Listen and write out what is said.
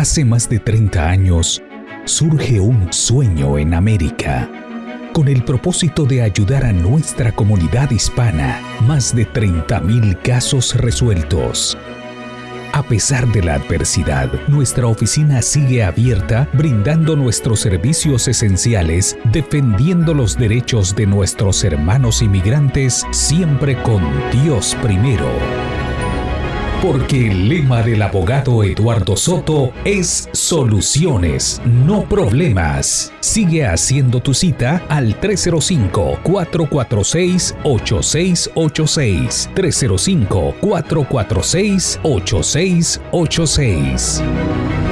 Hace más de 30 años, surge un sueño en América. Con el propósito de ayudar a nuestra comunidad hispana, más de 30.000 casos resueltos. A pesar de la adversidad, nuestra oficina sigue abierta brindando nuestros servicios esenciales, defendiendo los derechos de nuestros hermanos inmigrantes, siempre con Dios primero porque el lema del abogado Eduardo Soto es soluciones, no problemas. Sigue haciendo tu cita al 305-446-8686. 305-446-8686.